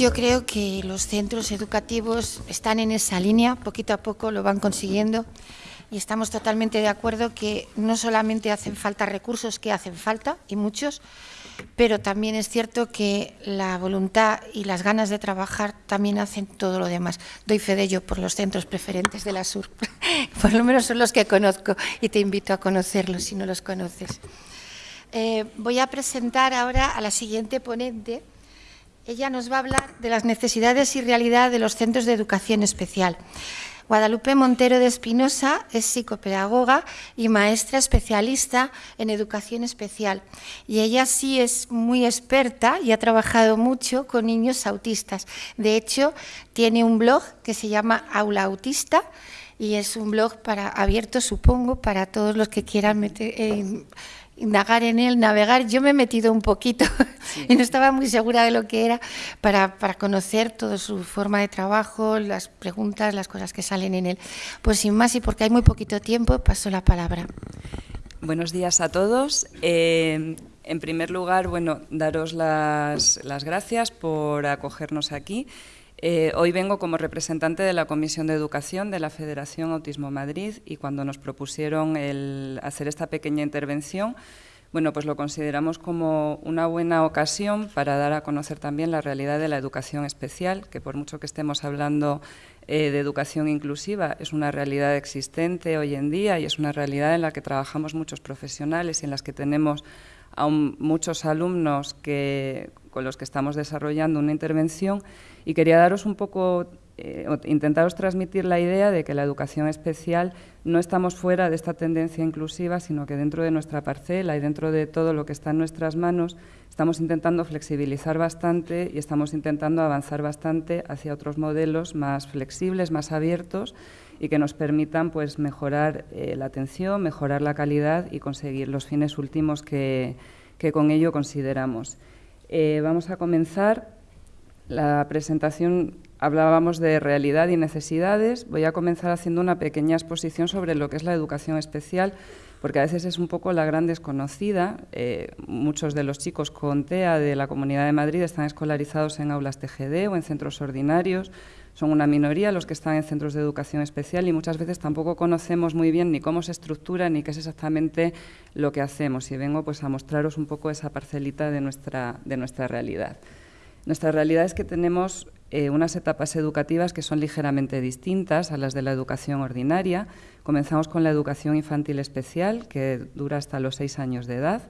Yo creo que los centros educativos están en esa línea, poquito a poco lo van consiguiendo y estamos totalmente de acuerdo que no solamente hacen falta recursos, que hacen falta y muchos, pero también es cierto que la voluntad y las ganas de trabajar también hacen todo lo demás. Doy fe de ello por los centros preferentes de la SUR, por lo menos son los que conozco y te invito a conocerlos si no los conoces. Eh, voy a presentar ahora a la siguiente ponente, ella nos va a hablar de las necesidades y realidad de los centros de educación especial. Guadalupe Montero de Espinosa es psicopedagoga y maestra especialista en educación especial. Y ella sí es muy experta y ha trabajado mucho con niños autistas. De hecho, tiene un blog que se llama Aula Autista y es un blog para abierto, supongo, para todos los que quieran meter, eh, indagar en él, navegar. Yo me he metido un poquito y no estaba muy segura de lo que era para, para, conocer toda su forma de trabajo, las preguntas, las cosas que salen en él. Pues sin más y porque hay muy poquito tiempo, paso la palabra. Buenos días a todos. Eh, en primer lugar, bueno, daros las, las gracias por acogernos aquí. Eh, hoy vengo como representante de la Comisión de Educación de la Federación Autismo Madrid y cuando nos propusieron el hacer esta pequeña intervención, bueno, pues lo consideramos como una buena ocasión para dar a conocer también la realidad de la educación especial, que por mucho que estemos hablando eh, de educación inclusiva, es una realidad existente hoy en día y es una realidad en la que trabajamos muchos profesionales y en las que tenemos aún muchos alumnos que, con los que estamos desarrollando una intervención y quería daros un poco, eh, intentaros transmitir la idea de que la educación especial no estamos fuera de esta tendencia inclusiva, sino que dentro de nuestra parcela y dentro de todo lo que está en nuestras manos, estamos intentando flexibilizar bastante y estamos intentando avanzar bastante hacia otros modelos más flexibles, más abiertos y que nos permitan pues, mejorar eh, la atención, mejorar la calidad y conseguir los fines últimos que, que con ello consideramos. Eh, vamos a comenzar la presentación hablábamos de realidad y necesidades. Voy a comenzar haciendo una pequeña exposición sobre lo que es la educación especial, porque a veces es un poco la gran desconocida. Eh, muchos de los chicos con TEA de la Comunidad de Madrid están escolarizados en aulas TGD o en centros ordinarios. Son una minoría los que están en centros de educación especial y muchas veces tampoco conocemos muy bien ni cómo se estructura ni qué es exactamente lo que hacemos. Y vengo pues a mostraros un poco esa parcelita de nuestra, de nuestra realidad. Nuestra realidad es que tenemos eh, unas etapas educativas que son ligeramente distintas a las de la educación ordinaria. Comenzamos con la educación infantil especial, que dura hasta los seis años de edad.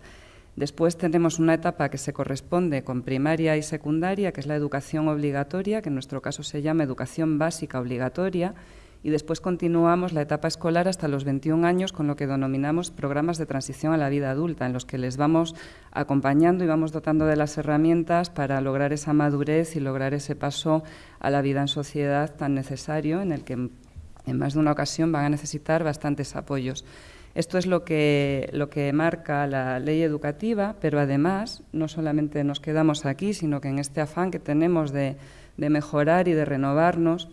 Después tenemos una etapa que se corresponde con primaria y secundaria, que es la educación obligatoria, que en nuestro caso se llama educación básica obligatoria, y después continuamos la etapa escolar hasta los 21 años con lo que denominamos programas de transición a la vida adulta, en los que les vamos acompañando y vamos dotando de las herramientas para lograr esa madurez y lograr ese paso a la vida en sociedad tan necesario, en el que en más de una ocasión van a necesitar bastantes apoyos. Esto es lo que, lo que marca la ley educativa, pero además no solamente nos quedamos aquí, sino que en este afán que tenemos de, de mejorar y de renovarnos,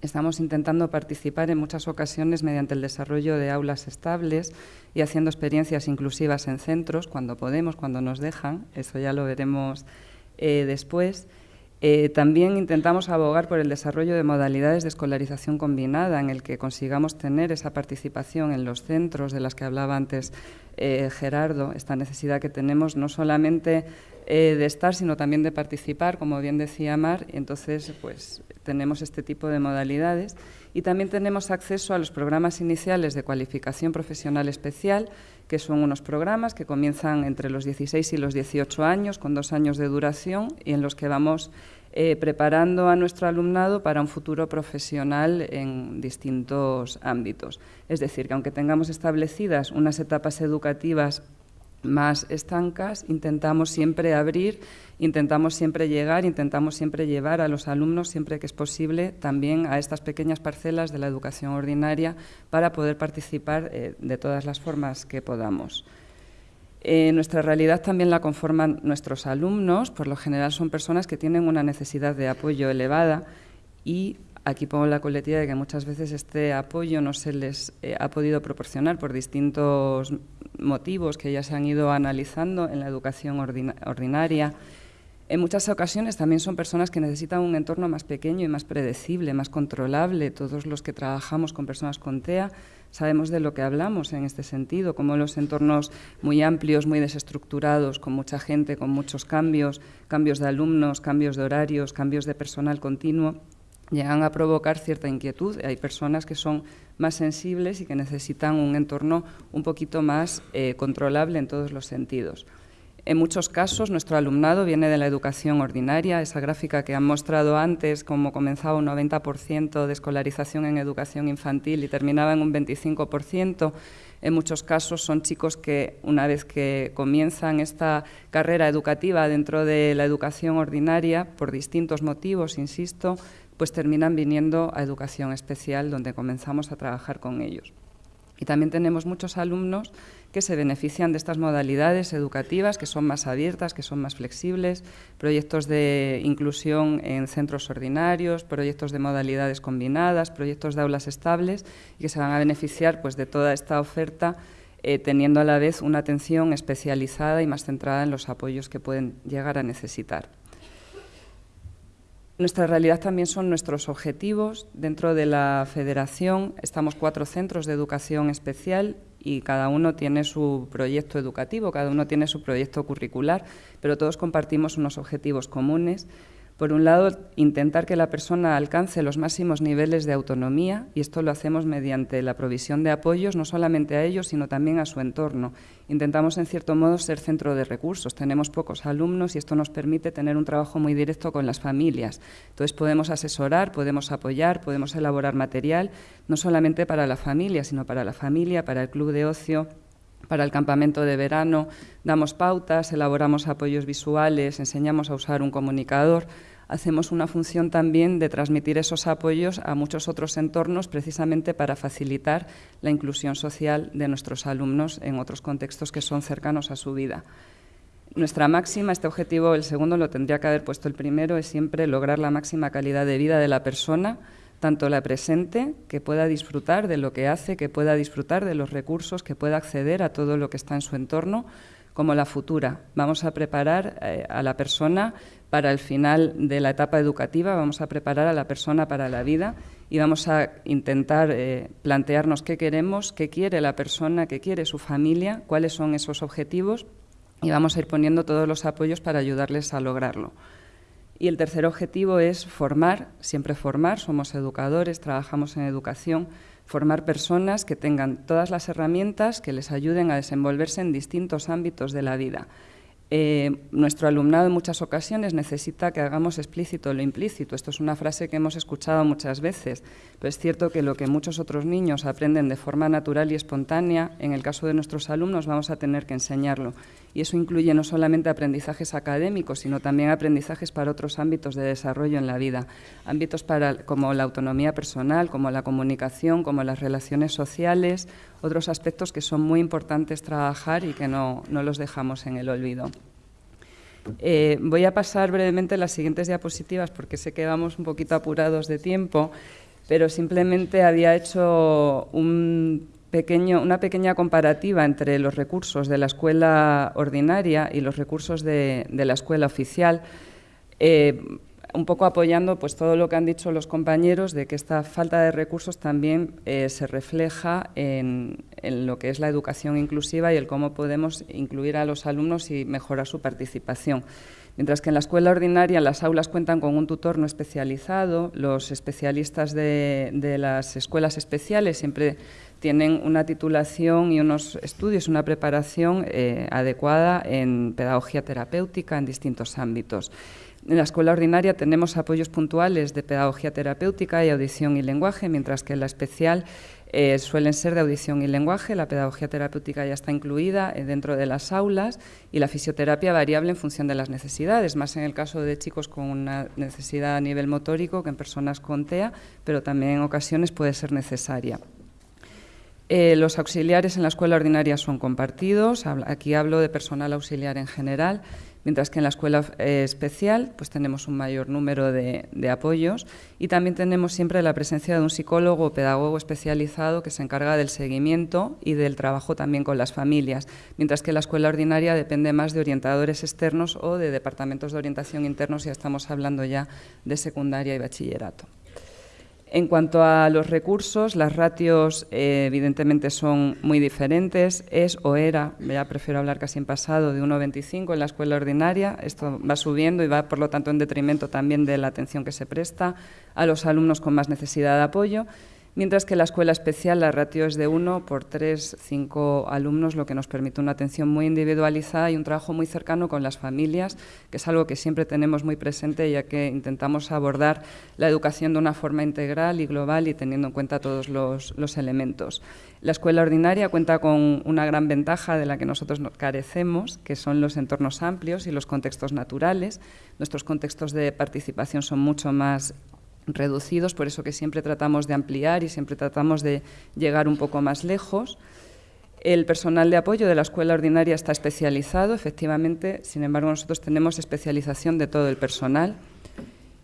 Estamos intentando participar en muchas ocasiones mediante el desarrollo de aulas estables y haciendo experiencias inclusivas en centros, cuando podemos, cuando nos dejan, eso ya lo veremos eh, después. Eh, también intentamos abogar por el desarrollo de modalidades de escolarización combinada en el que consigamos tener esa participación en los centros de las que hablaba antes eh, Gerardo, esta necesidad que tenemos no solamente eh, de estar, sino también de participar, como bien decía Mar, entonces pues tenemos este tipo de modalidades. Y también tenemos acceso a los programas iniciales de cualificación profesional especial, que son unos programas que comienzan entre los 16 y los 18 años, con dos años de duración, y en los que vamos eh, preparando a nuestro alumnado para un futuro profesional en distintos ámbitos. Es decir, que aunque tengamos establecidas unas etapas educativas más estancas, intentamos siempre abrir, intentamos siempre llegar, intentamos siempre llevar a los alumnos, siempre que es posible, también a estas pequeñas parcelas de la educación ordinaria para poder participar eh, de todas las formas que podamos. Eh, nuestra realidad también la conforman nuestros alumnos, por lo general son personas que tienen una necesidad de apoyo elevada y Aquí pongo la coletilla de que muchas veces este apoyo no se les eh, ha podido proporcionar por distintos motivos que ya se han ido analizando en la educación ordinaria. En muchas ocasiones también son personas que necesitan un entorno más pequeño y más predecible, más controlable. Todos los que trabajamos con personas con TEA sabemos de lo que hablamos en este sentido, como los entornos muy amplios, muy desestructurados, con mucha gente, con muchos cambios, cambios de alumnos, cambios de horarios, cambios de personal continuo, llegan a provocar cierta inquietud. Hay personas que son más sensibles y que necesitan un entorno un poquito más eh, controlable en todos los sentidos. En muchos casos, nuestro alumnado viene de la educación ordinaria, esa gráfica que han mostrado antes, como comenzaba un 90% de escolarización en educación infantil y terminaba en un 25%. En muchos casos son chicos que, una vez que comienzan esta carrera educativa dentro de la educación ordinaria, por distintos motivos, insisto, pues terminan viniendo a educación especial, donde comenzamos a trabajar con ellos. Y también tenemos muchos alumnos que se benefician de estas modalidades educativas, que son más abiertas, que son más flexibles, proyectos de inclusión en centros ordinarios, proyectos de modalidades combinadas, proyectos de aulas estables, y que se van a beneficiar pues, de toda esta oferta, eh, teniendo a la vez una atención especializada y más centrada en los apoyos que pueden llegar a necesitar. Nuestra realidad también son nuestros objetivos. Dentro de la federación estamos cuatro centros de educación especial y cada uno tiene su proyecto educativo, cada uno tiene su proyecto curricular, pero todos compartimos unos objetivos comunes por un lado, intentar que la persona alcance los máximos niveles de autonomía, y esto lo hacemos mediante la provisión de apoyos, no solamente a ellos, sino también a su entorno. Intentamos, en cierto modo, ser centro de recursos. Tenemos pocos alumnos y esto nos permite tener un trabajo muy directo con las familias. Entonces, podemos asesorar, podemos apoyar, podemos elaborar material, no solamente para la familia, sino para la familia, para el club de ocio, para el campamento de verano, damos pautas, elaboramos apoyos visuales, enseñamos a usar un comunicador, hacemos una función también de transmitir esos apoyos a muchos otros entornos precisamente para facilitar la inclusión social de nuestros alumnos en otros contextos que son cercanos a su vida. Nuestra máxima, este objetivo, el segundo lo tendría que haber puesto el primero, es siempre lograr la máxima calidad de vida de la persona, tanto la presente, que pueda disfrutar de lo que hace, que pueda disfrutar de los recursos, que pueda acceder a todo lo que está en su entorno, como la futura. Vamos a preparar eh, a la persona para el final de la etapa educativa, vamos a preparar a la persona para la vida y vamos a intentar eh, plantearnos qué queremos, qué quiere la persona, qué quiere su familia, cuáles son esos objetivos y vamos a ir poniendo todos los apoyos para ayudarles a lograrlo. Y el tercer objetivo es formar, siempre formar, somos educadores, trabajamos en educación, formar personas que tengan todas las herramientas que les ayuden a desenvolverse en distintos ámbitos de la vida. Eh, nuestro alumnado en muchas ocasiones necesita que hagamos explícito lo implícito. Esto es una frase que hemos escuchado muchas veces, pero es cierto que lo que muchos otros niños aprenden de forma natural y espontánea, en el caso de nuestros alumnos vamos a tener que enseñarlo. Y eso incluye no solamente aprendizajes académicos, sino también aprendizajes para otros ámbitos de desarrollo en la vida. Ámbitos como la autonomía personal, como la comunicación, como las relaciones sociales, otros aspectos que son muy importantes trabajar y que no, los dejamos en el olvido. Eh, voy a pasar brevemente las siguientes diapositivas porque sé que vamos un poquito apurados de tiempo, pero simplemente había hecho un pequeño, una pequeña comparativa entre los recursos de la escuela ordinaria y los recursos de, la escuela oficial. Eh, un poco apoyando pues, todo lo que han dicho los compañeros de que esta falta de recursos también eh, se refleja en, lo que es la educación inclusiva y el cómo podemos incluir a los alumnos y mejorar su participación. Mientras que en la escuela ordinaria las aulas cuentan con un tutor no especializado, los especialistas de, las escuelas especiales siempre tienen una titulación y unos estudios, una preparación eh, adecuada en pedagogía terapéutica en distintos ámbitos. En la escuela ordinaria tenemos apoyos puntuales de pedagogía terapéutica y audición y lenguaje, mientras que en la especial eh, suelen ser de audición y lenguaje. La pedagogía terapéutica ya está incluida eh, dentro de las aulas y la fisioterapia variable en función de las necesidades, más en el caso de chicos con una necesidad a nivel motórico que en personas con TEA, pero también en ocasiones puede ser necesaria. Eh, los auxiliares en la escuela ordinaria son compartidos, aquí hablo de personal auxiliar en general, mientras que en la escuela eh, especial pues tenemos un mayor número de, apoyos y también tenemos siempre la presencia de un psicólogo o pedagogo especializado que se encarga del seguimiento y del trabajo también con las familias, mientras que la escuela ordinaria depende más de orientadores externos o de departamentos de orientación internos, ya estamos hablando ya de secundaria y bachillerato. En cuanto a los recursos, las ratios eh, evidentemente son muy diferentes. Es o era, ya prefiero hablar casi en pasado, de 1,25 en la escuela ordinaria. Esto va subiendo y va, por lo tanto, en detrimento también de la atención que se presta a los alumnos con más necesidad de apoyo mientras que la escuela especial la ratio es de 1 por 3, 5 alumnos, lo que nos permite una atención muy individualizada y un trabajo muy cercano con las familias, que es algo que siempre tenemos muy presente ya que intentamos abordar la educación de una forma integral y global y teniendo en cuenta todos los, elementos. La escuela ordinaria cuenta con una gran ventaja de la que nosotros carecemos, que son los entornos amplios y los contextos naturales. Nuestros contextos de participación son mucho más reducidos, por eso que siempre tratamos de ampliar y siempre tratamos de llegar un poco más lejos. El personal de apoyo de la escuela ordinaria está especializado, efectivamente, sin embargo nosotros tenemos especialización de todo el personal.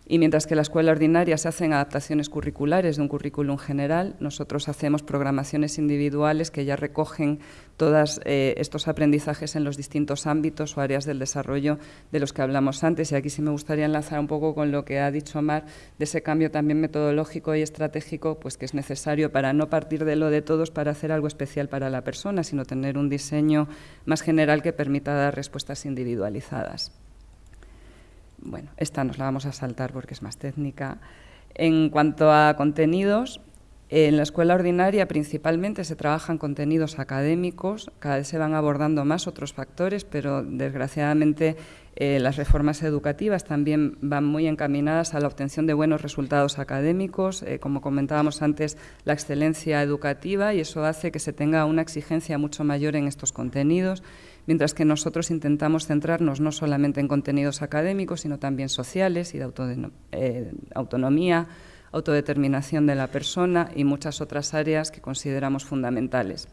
Y mientras que en la escuela ordinaria se hacen adaptaciones curriculares de un currículum general, nosotros hacemos programaciones individuales que ya recogen todos eh, estos aprendizajes en los distintos ámbitos o áreas del desarrollo de los que hablamos antes. Y aquí sí me gustaría enlazar un poco con lo que ha dicho Mar, de ese cambio también metodológico y estratégico pues, que es necesario para no partir de lo de todos para hacer algo especial para la persona, sino tener un diseño más general que permita dar respuestas individualizadas. Bueno, esta nos la vamos a saltar porque es más técnica. En cuanto a contenidos, en la escuela ordinaria principalmente se trabajan contenidos académicos, cada vez se van abordando más otros factores, pero desgraciadamente eh, las reformas educativas también van muy encaminadas a la obtención de buenos resultados académicos, eh, como comentábamos antes, la excelencia educativa y eso hace que se tenga una exigencia mucho mayor en estos contenidos mientras que nosotros intentamos centrarnos no solamente en contenidos académicos, sino también sociales y de eh, autonomía, autodeterminación de la persona y muchas otras áreas que consideramos fundamentales.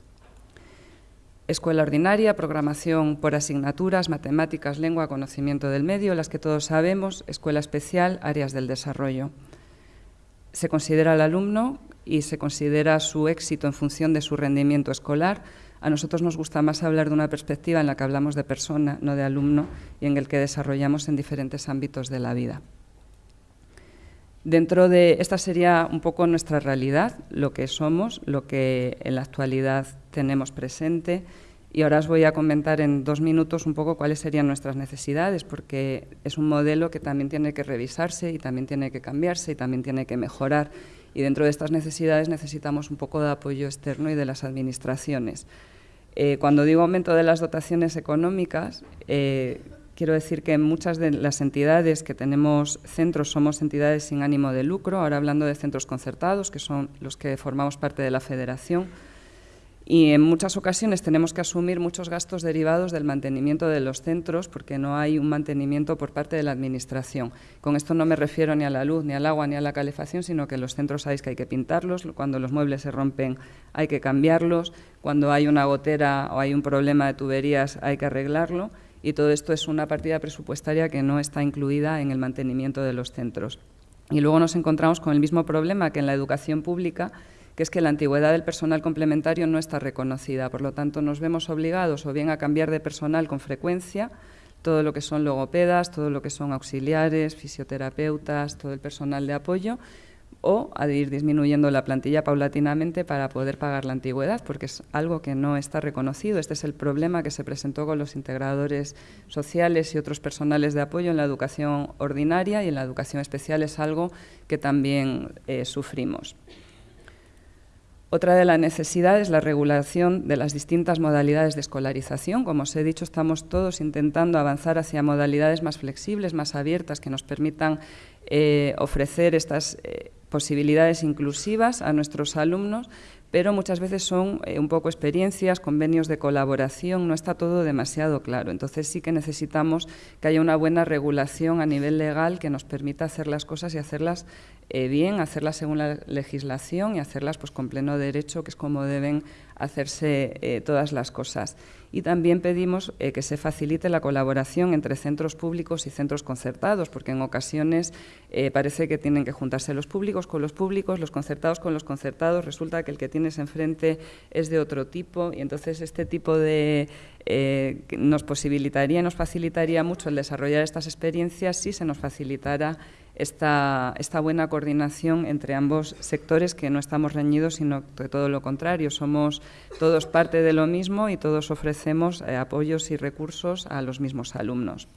Escuela ordinaria, programación por asignaturas, matemáticas, lengua, conocimiento del medio, las que todos sabemos, escuela especial, áreas del desarrollo. Se considera al alumno y se considera su éxito en función de su rendimiento escolar, a nosotros nos gusta más hablar de una perspectiva en la que hablamos de persona, no de alumno, y en el que desarrollamos en diferentes ámbitos de la vida. Dentro de esta sería un poco nuestra realidad, lo que somos, lo que en la actualidad tenemos presente. Y ahora os voy a comentar en dos minutos un poco cuáles serían nuestras necesidades, porque es un modelo que también tiene que revisarse y también tiene que cambiarse y también tiene que mejorar. Y dentro de estas necesidades necesitamos un poco de apoyo externo y de las administraciones. Eh, cuando digo aumento de las dotaciones económicas, eh, quiero decir que muchas de las entidades que tenemos centros somos entidades sin ánimo de lucro, ahora hablando de centros concertados, que son los que formamos parte de la federación, y en muchas ocasiones tenemos que asumir muchos gastos derivados del mantenimiento de los centros porque no hay un mantenimiento por parte de la Administración. Con esto no me refiero ni a la luz, ni al agua, ni a la calefacción, sino que los centros sabéis que hay que pintarlos, cuando los muebles se rompen hay que cambiarlos, cuando hay una gotera o hay un problema de tuberías hay que arreglarlo y todo esto es una partida presupuestaria que no está incluida en el mantenimiento de los centros. Y luego nos encontramos con el mismo problema que en la educación pública, que es que la antigüedad del personal complementario no está reconocida. Por lo tanto, nos vemos obligados o bien a cambiar de personal con frecuencia, todo lo que son logopedas, todo lo que son auxiliares, fisioterapeutas, todo el personal de apoyo, o a ir disminuyendo la plantilla paulatinamente para poder pagar la antigüedad, porque es algo que no está reconocido. Este es el problema que se presentó con los integradores sociales y otros personales de apoyo en la educación ordinaria y en la educación especial es algo que también eh, sufrimos. Otra de las necesidades es la regulación de las distintas modalidades de escolarización. Como os he dicho, estamos todos intentando avanzar hacia modalidades más flexibles, más abiertas, que nos permitan eh, ofrecer estas eh, posibilidades inclusivas a nuestros alumnos, pero muchas veces son eh, un poco experiencias, convenios de colaboración, no está todo demasiado claro. Entonces sí que necesitamos que haya una buena regulación a nivel legal que nos permita hacer las cosas y hacerlas eh, bien, hacerlas según la legislación y hacerlas pues, con pleno derecho, que es como deben hacerse eh, todas las cosas. Y también pedimos eh, que se facilite la colaboración entre centros públicos y centros concertados, porque en ocasiones parece que tienen que juntarse los públicos con los públicos, los concertados con los concertados, resulta que el que tienes enfrente es de otro tipo y entonces este tipo de... nos posibilitaría, nos facilitaría mucho el desarrollar estas experiencias si se nos facilitara esta, buena coordinación entre ambos sectores, que no estamos reñidos, sino que todo lo contrario, somos todos parte de lo mismo y todos ofrecemos eh, apoyos y recursos a los mismos alumnos.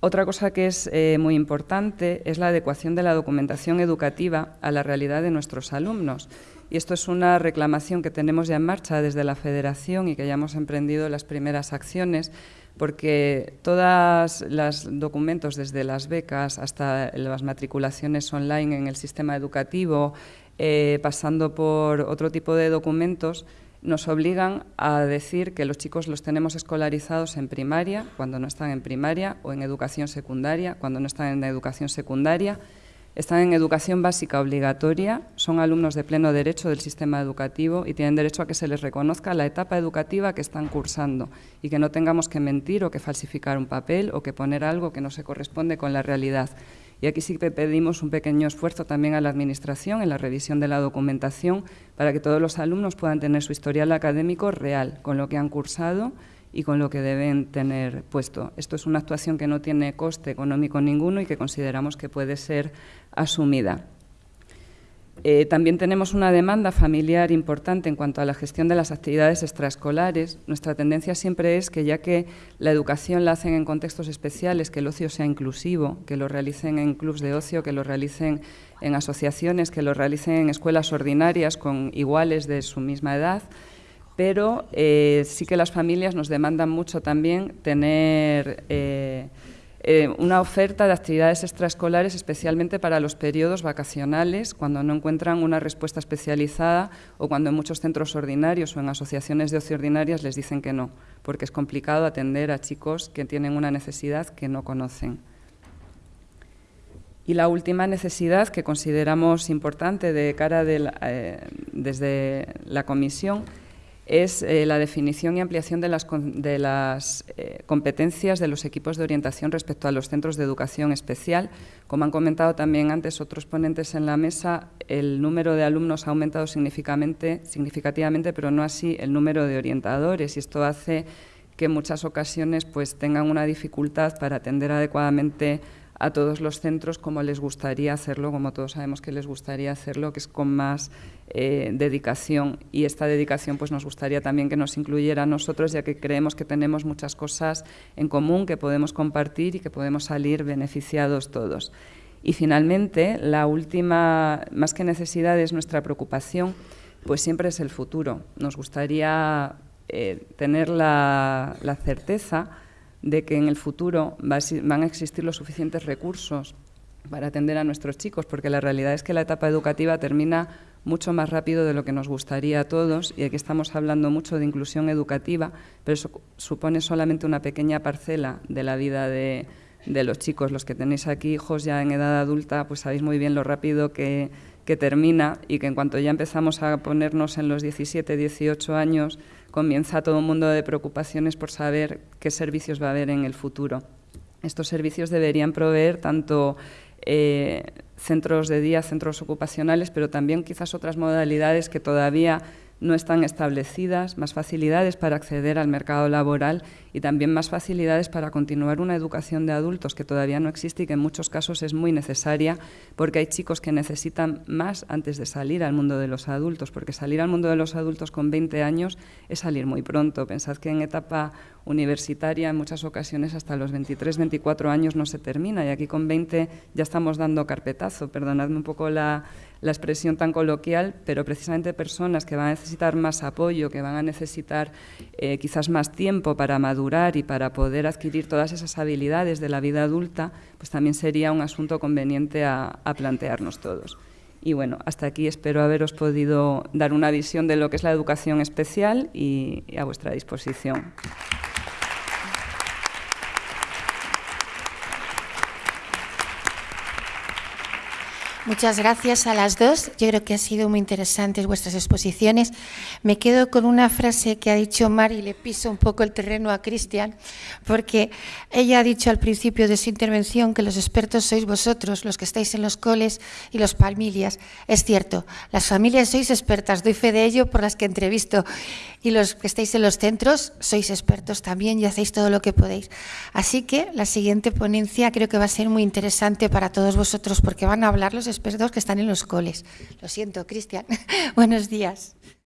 Otra cosa que es eh, muy importante es la adecuación de la documentación educativa a la realidad de nuestros alumnos. Y esto es una reclamación que tenemos ya en marcha desde la Federación y que ya hemos emprendido las primeras acciones porque todos los documentos, desde las becas hasta las matriculaciones online en el sistema educativo, eh, pasando por otro tipo de documentos, nos obligan a decir que los chicos los tenemos escolarizados en primaria, cuando no están en primaria, o en educación secundaria, cuando no están en educación secundaria, están en educación básica obligatoria, son alumnos de pleno derecho del sistema educativo y tienen derecho a que se les reconozca la etapa educativa que están cursando y que no tengamos que mentir o que falsificar un papel o que poner algo que no se corresponde con la realidad. Y aquí sí que pedimos un pequeño esfuerzo también a la Administración en la revisión de la documentación para que todos los alumnos puedan tener su historial académico real con lo que han cursado y con lo que deben tener puesto. Esto es una actuación que no tiene coste económico ninguno y que consideramos que puede ser asumida. Eh, también tenemos una demanda familiar importante en cuanto a la gestión de las actividades extraescolares. Nuestra tendencia siempre es que, ya que la educación la hacen en contextos especiales, que el ocio sea inclusivo, que lo realicen en clubs de ocio, que lo realicen en asociaciones, que lo realicen en escuelas ordinarias con iguales de su misma edad, pero eh, sí que las familias nos demandan mucho también tener eh, eh, una oferta de actividades extraescolares, especialmente para los periodos vacacionales, cuando no encuentran una respuesta especializada o cuando en muchos centros ordinarios o en asociaciones de ocio ordinarias les dicen que no, porque es complicado atender a chicos que tienen una necesidad que no conocen. Y la última necesidad que consideramos importante de cara desde la Comisión es eh, la definición y ampliación de las, de las eh, competencias de los equipos de orientación respecto a los centros de educación especial. Como han comentado también antes otros ponentes en la mesa, el número de alumnos ha aumentado significativamente, pero no así el número de orientadores y esto hace que en muchas ocasiones pues, tengan una dificultad para atender adecuadamente a todos los centros como les gustaría hacerlo, como todos sabemos que les gustaría hacerlo, que es con más eh, dedicación. Y esta dedicación pues nos gustaría también que nos incluyera a nosotros, ya que creemos que tenemos muchas cosas en común que podemos compartir y que podemos salir beneficiados todos. Y finalmente, la última, más que necesidad, es nuestra preocupación, pues siempre es el futuro. Nos gustaría eh, tener la, la certeza de que en el futuro van a existir los suficientes recursos para atender a nuestros chicos, porque la realidad es que la etapa educativa termina mucho más rápido de lo que nos gustaría a todos y aquí estamos hablando mucho de inclusión educativa, pero eso supone solamente una pequeña parcela de la vida de, de los chicos. Los que tenéis aquí hijos ya en edad adulta, pues sabéis muy bien lo rápido que, que termina y que en cuanto ya empezamos a ponernos en los 17, 18 años, comienza todo un mundo de preocupaciones por saber qué servicios va a haber en el futuro. Estos servicios deberían proveer tanto eh, centros de día, centros ocupacionales, pero también quizás otras modalidades que todavía no están establecidas, más facilidades para acceder al mercado laboral y también más facilidades para continuar una educación de adultos que todavía no existe y que en muchos casos es muy necesaria porque hay chicos que necesitan más antes de salir al mundo de los adultos, porque salir al mundo de los adultos con 20 años es salir muy pronto. Pensad que en etapa universitaria en muchas ocasiones hasta los 23, 24 años no se termina y aquí con 20 ya estamos dando carpetazo, perdonadme un poco la la expresión tan coloquial, pero precisamente personas que van a necesitar más apoyo, que van a necesitar eh, quizás más tiempo para madurar y para poder adquirir todas esas habilidades de la vida adulta, pues también sería un asunto conveniente a, plantearnos todos. Y bueno, hasta aquí espero haberos podido dar una visión de lo que es la educación especial y a vuestra disposición. Muchas gracias a las dos. Yo creo que han sido muy interesantes vuestras exposiciones. Me quedo con una frase que ha dicho Mari, le piso un poco el terreno a Cristian, porque ella ha dicho al principio de su intervención que los expertos sois vosotros, los que estáis en los coles y los familias. Es cierto, las familias sois expertas, doy fe de ello por las que entrevisto, y los que estáis en los centros sois expertos también y hacéis todo lo que podéis. Así que la siguiente ponencia creo que va a ser muy interesante para todos vosotros porque van a hablar los expertos que están en los coles. Lo siento, Cristian. Buenos días.